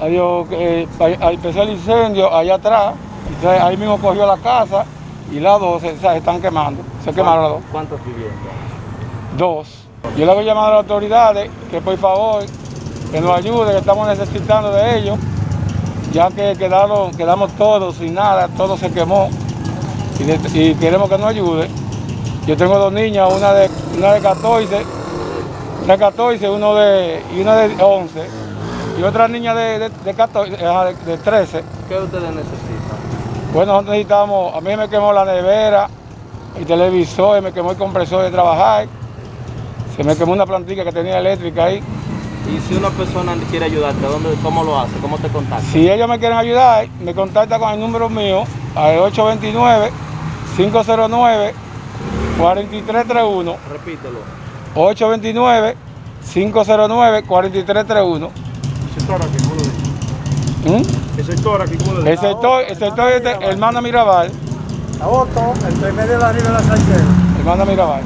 Adiós, eh, empezó el incendio allá atrás, entonces ahí mismo cogió la casa y las dos se, se están quemando, se quemaron las dos. ¿Cuántas viviendas? Dos. Yo le hago llamado a las autoridades que por favor que nos ayuden, que estamos necesitando de ellos, ya que quedaron, quedamos todos sin nada, todo se quemó y, de- y queremos que nos ayude. Yo tengo dos niñas, una de, una de 14, una de 14 uno de, y una de 11, y otra niña de, de, de 14, ajá, de- de 13. ¿Qué ustedes necesitan? Bueno, nosotros necesitamos, a mí me quemó la nevera, el televisor, me quemó el compresor de trabajar, se me quemó una plantilla que tenía eléctrica ahí. Y si una persona quiere ayudarte, ¿dónde, ¿cómo lo hace? ¿Cómo te contacta? Si ellos me quieren ayudar, me contacta con el número mío, al 829-509-4331. Repítelo. 829-509-4331. Sector aquí, ¿cómo lo dice? El sector aquí, ¿cómo lo El sector, el sector es de Hermana Mirabal, Agosto, entre medio de la Ribera Sánchez. Hermana Mirabal.